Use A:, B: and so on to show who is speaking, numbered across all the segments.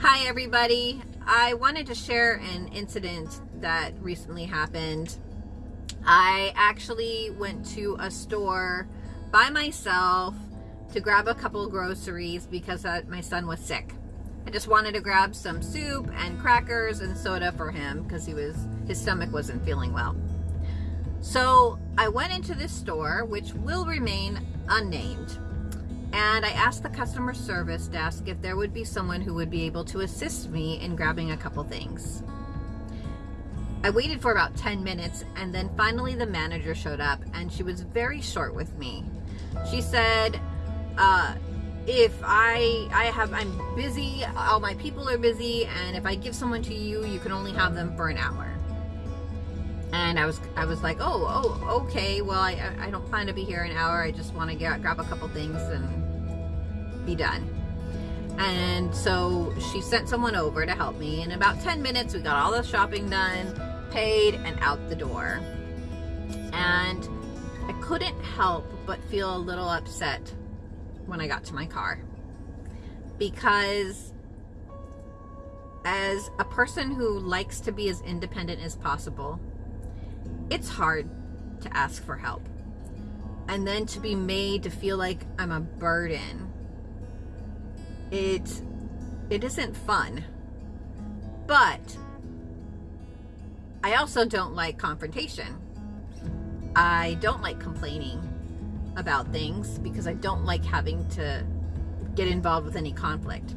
A: Hi everybody. I wanted to share an incident that recently happened. I actually went to a store by myself to grab a couple groceries because my son was sick. I just wanted to grab some soup and crackers and soda for him because he was his stomach wasn't feeling well. So I went into this store, which will remain unnamed, and I asked the customer service desk if there would be someone who would be able to assist me in grabbing a couple things. I waited for about 10 minutes and then finally the manager showed up and she was very short with me. She said, uh, if I I have I'm busy, all my people are busy, and if I give someone to you, you can only have them for an hour. And I was I was like, oh oh okay, well I I don't plan to be here an hour. I just want to get grab a couple things and be done. And so she sent someone over to help me. In about 10 minutes, we got all the shopping done, paid, and out the door. And I couldn't help but feel a little upset when I got to my car because as a person who likes to be as independent as possible, it's hard to ask for help. And then to be made to feel like I'm a burden. It it isn't fun. But I also don't like confrontation. I don't like complaining about things because I don't like having to get involved with any conflict.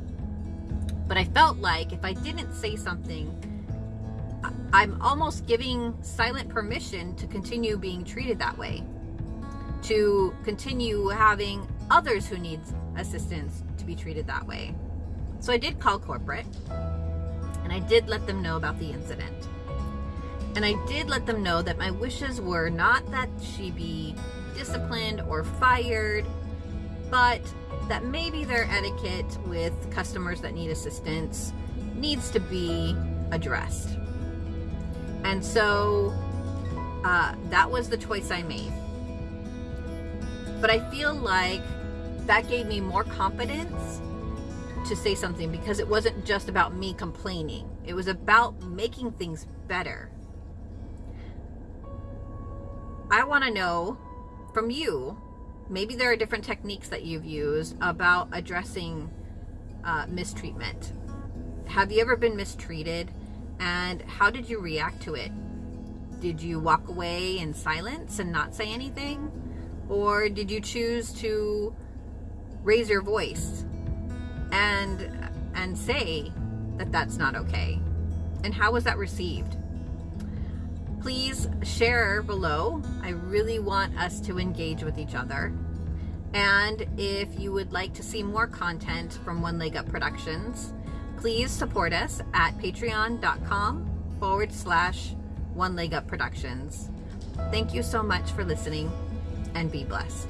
A: But I felt like if I didn't say something, I'm almost giving silent permission to continue being treated that way, to continue having others who need assistance to be treated that way. So I did call corporate and I did let them know about the incident. And I did let them know that my wishes were not that she be disciplined or fired, but that maybe their etiquette with customers that need assistance needs to be addressed. And so uh, that was the choice I made. But I feel like that gave me more confidence to say something because it wasn't just about me complaining. It was about making things better. I want to know from you, maybe there are different techniques that you've used about addressing uh, mistreatment. Have you ever been mistreated and how did you react to it? Did you walk away in silence and not say anything? Or did you choose to raise your voice and and say that that's not okay? And how was that received? please share below. I really want us to engage with each other. And if you would like to see more content from One Leg Up Productions, please support us at patreon.com forward slash One Leg Up Productions. Thank you so much for listening and be blessed.